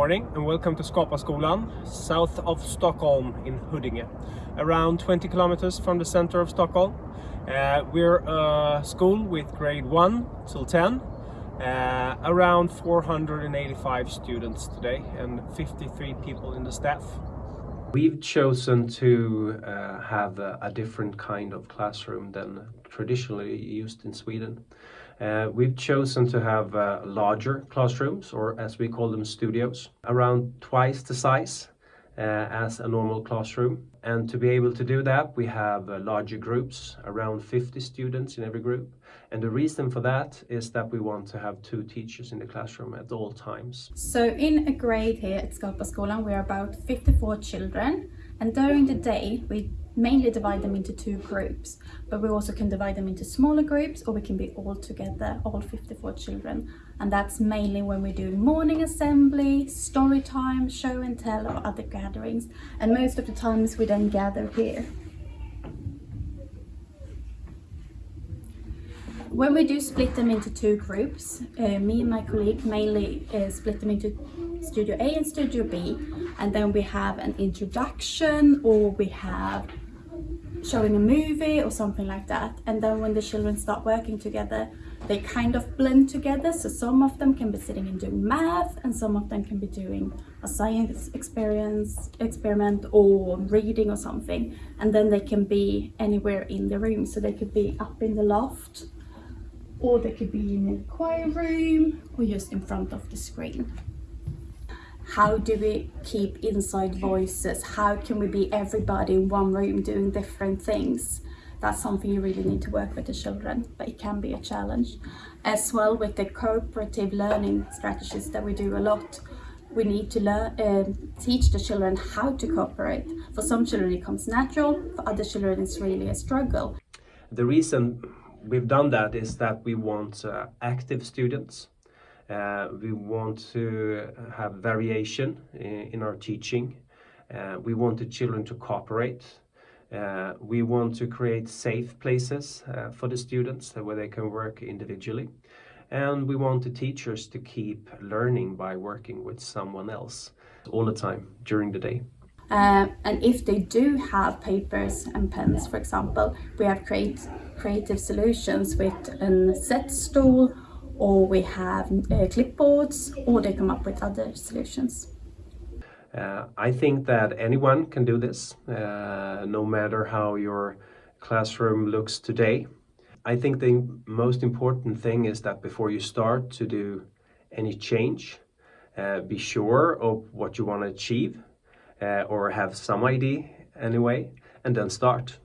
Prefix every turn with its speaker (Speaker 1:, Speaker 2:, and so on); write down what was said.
Speaker 1: morning and welcome to Skapaskolan, south of Stockholm in Huddinge, around 20 kilometers from the center of Stockholm. Uh, we're a school with grade 1 till 10, uh, around 485 students today and 53 people in the staff. We've chosen to uh, have a, a, different kind of classroom than traditionally used in Sweden. Uh, we've chosen to have uh, larger classrooms, or as we call them, studios, around twice the size uh, as a normal classroom. And to be able to do that, we have uh, larger groups, around 50 students in every group. And the reason for that is that we want to have two teachers in the classroom at all times.
Speaker 2: So in a grade here at Skalpa Skapaskolan, we're about 54 children. And during the day, we mainly divide them into two groups, but we also can divide them into smaller groups or we can be all together, all 54 children. And that's mainly when we're doing morning assembly, story time, show and tell or other gatherings. And most of the times we then gather here. When we do split them into two groups, uh, me and my colleague mainly uh, split them into Studio A and Studio B and then we have an introduction or we have showing a movie or something like that. And then when the children start working together they kind of blend together. So some of them can be sitting and doing math and some of them can be doing a science experience experiment or reading or something. And then they can be anywhere in the room. So they could be up in the loft or they could be in the choir room or just in front of the screen how do we keep inside voices? How can we be everybody in one room doing different things? That's something you really need to work with the children but it can be a challenge. As well with the cooperative learning strategies that we do a lot we need to learn uh, teach the children how to cooperate. For some children it comes natural for other children it's really a struggle.
Speaker 1: The reason we've done that is that we want uh, active students we want to have variation in, in our teaching. Uh, we want the children to cooperate. Uh, we want to create safe places uh, for the students where they can work individually. And we want the teachers to keep learning by working with someone else all the time during the day.
Speaker 2: Uh, and if they do have papers and pens, for example, we have create creative solutions with a set stool or we have uh, clipboards or they come up with other solutions.
Speaker 1: Uh, I think that anyone can do this, uh, no matter how your classroom looks today. I think the most important thing is that before you start to do any change, uh, be sure of what you want to achieve uh, or have some idea anyway, and then start.